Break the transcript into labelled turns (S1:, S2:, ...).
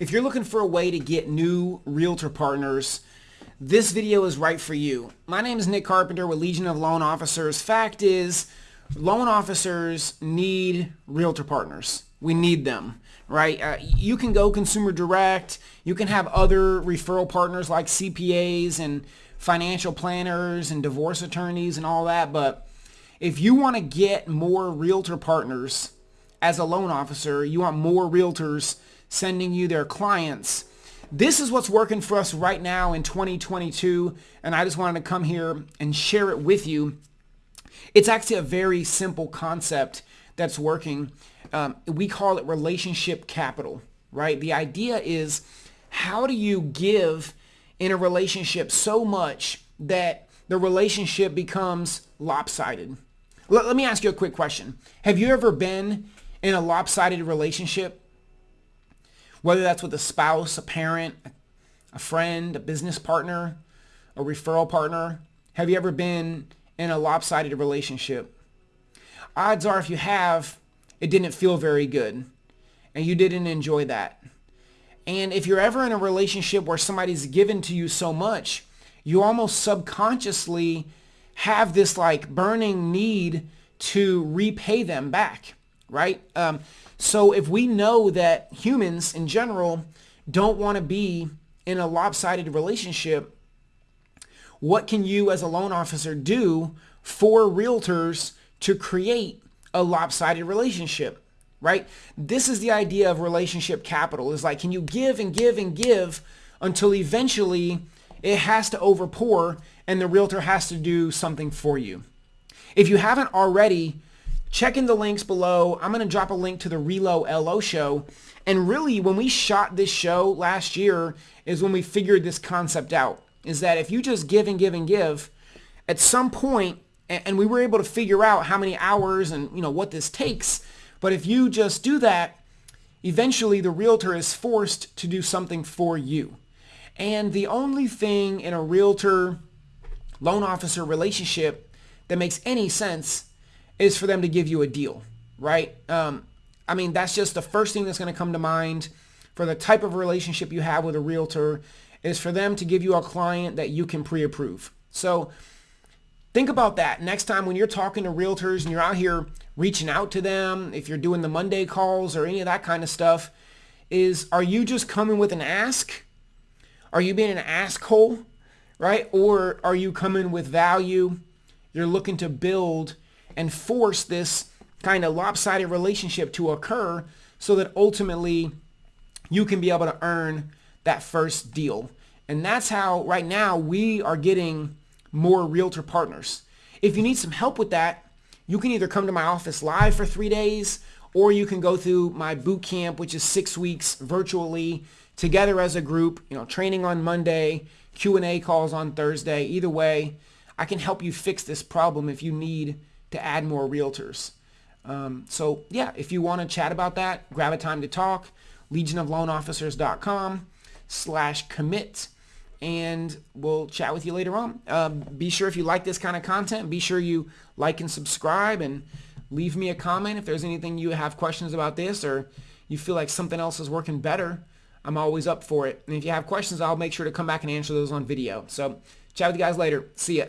S1: If you're looking for a way to get new realtor partners, this video is right for you. My name is Nick Carpenter with Legion of Loan Officers. Fact is, loan officers need realtor partners. We need them, right? Uh, you can go consumer direct. You can have other referral partners like CPAs and financial planners and divorce attorneys and all that. But if you want to get more realtor partners as a loan officer, you want more realtors sending you their clients. This is what's working for us right now in 2022. And I just wanted to come here and share it with you. It's actually a very simple concept that's working. Um, we call it relationship capital, right? The idea is how do you give in a relationship so much that the relationship becomes lopsided? Let, let me ask you a quick question. Have you ever been in a lopsided relationship? Whether that's with a spouse, a parent, a friend, a business partner, a referral partner. Have you ever been in a lopsided relationship? Odds are if you have, it didn't feel very good and you didn't enjoy that. And if you're ever in a relationship where somebody's given to you so much, you almost subconsciously have this like burning need to repay them back, right? Um, so if we know that humans in general don't want to be in a lopsided relationship, what can you as a loan officer do for realtors to create a lopsided relationship? Right? This is the idea of relationship capital. Is like, can you give and give and give until eventually it has to overpour and the realtor has to do something for you. If you haven't already, check in the links below. I'm going to drop a link to the Relo LO show. And really, when we shot this show last year is when we figured this concept out. Is that if you just give and give and give, at some point, and we were able to figure out how many hours and you know what this takes. But if you just do that, eventually the realtor is forced to do something for you. And the only thing in a realtor loan officer relationship that makes any sense is for them to give you a deal, right? Um, I mean, that's just the first thing that's going to come to mind for the type of relationship you have with a realtor is for them to give you a client that you can pre-approve. So think about that next time when you're talking to realtors and you're out here reaching out to them, if you're doing the Monday calls or any of that kind of stuff, is are you just coming with an ask? Are you being an asshole? right? Or are you coming with value? You're looking to build and force this kind of lopsided relationship to occur so that ultimately you can be able to earn that first deal. And that's how right now we are getting more realtor partners. If you need some help with that, you can either come to my office live for three days or you can go through my boot camp, which is six weeks virtually together as a group, you know, training on Monday, Q&A calls on Thursday. Either way, I can help you fix this problem if you need to add more realtors. Um, so yeah, if you want to chat about that, grab a time to talk, legionofloanofficers.com slash commit and we'll chat with you later on. Um, be sure if you like this kind of content, be sure you like and subscribe and leave me a comment if there's anything you have questions about this or you feel like something else is working better. I'm always up for it. And if you have questions, I'll make sure to come back and answer those on video. So chat with you guys later. See ya.